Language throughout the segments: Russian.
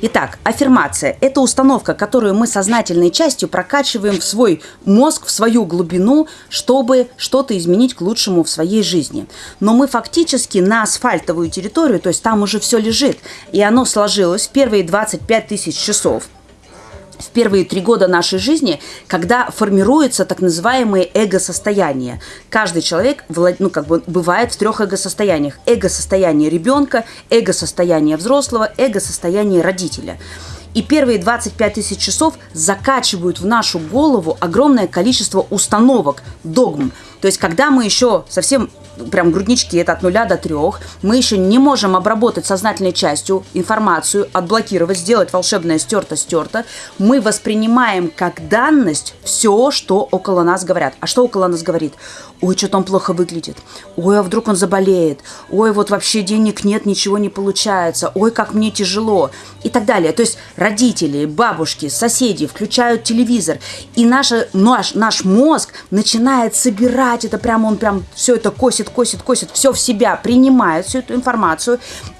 Итак, аффирмация – это установка, которую мы сознательной частью прокачиваем в свой мозг, в свою глубину, чтобы что-то изменить к лучшему в своей жизни. Но мы фактически на асфальтовую территорию, то есть там уже все лежит, и оно сложилось в первые 25 тысяч часов – в первые три года нашей жизни, когда формируется так называемое эго-состояние. Каждый человек ну, как бы бывает в трех эго-состояниях. Эго-состояние ребенка, эго-состояние взрослого, эго-состояние родителя. И первые 25 тысяч часов закачивают в нашу голову огромное количество установок, догм. То есть, когда мы еще совсем прям груднички, это от нуля до трех, мы еще не можем обработать сознательной частью информацию, отблокировать, сделать волшебное стерто-стерто, мы воспринимаем как данность все, что около нас говорят. А что около нас говорит? Ой, что-то он плохо выглядит. Ой, а вдруг он заболеет. Ой, вот вообще денег нет, ничего не получается. Ой, как мне тяжело. И так далее. То есть родители, бабушки, соседи включают телевизор. И наша, наш, наш мозг начинает собирать это прямо, он прям все это косит, косит, косит, все в себя, принимает всю эту информацию.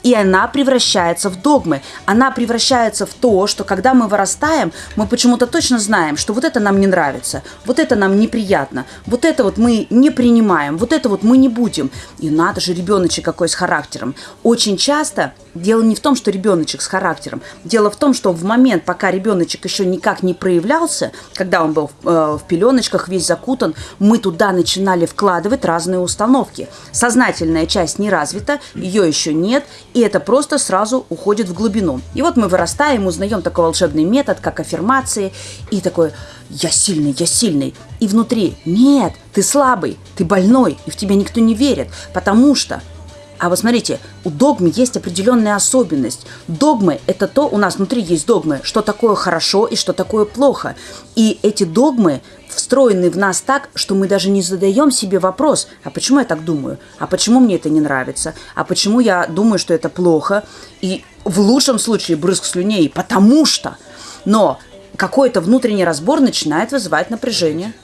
И она превращается в догмы. Она превращается в то, что когда мы вырастаем, мы почему-то точно знаем, что вот это нам не нравится, вот это нам неприятно, вот это вот мы не принимаем, вот это вот мы не будем. И надо же, ребеночек какой с характером. Очень часто дело не в том, что ребеночек с характером. Дело в том, что в момент, пока ребеночек еще никак не проявлялся, когда он был в, э, в пеленочках, весь закутан, мы туда начинали вкладывать разные установки. Сознательная часть не развита, ее еще нет, и это просто сразу уходит в глубину. И вот мы вырастаем, узнаем такой волшебный метод, как аффирмации, и такой «я сильный, я сильный». И внутри «нет, ты слабый, ты больной, и в тебя никто не верит, потому что а вот смотрите, у догмы есть определенная особенность. Догмы – это то, у нас внутри есть догмы, что такое хорошо и что такое плохо. И эти догмы встроены в нас так, что мы даже не задаем себе вопрос, а почему я так думаю, а почему мне это не нравится, а почему я думаю, что это плохо, и в лучшем случае брызг слюней, потому что. Но какой-то внутренний разбор начинает вызывать напряжение –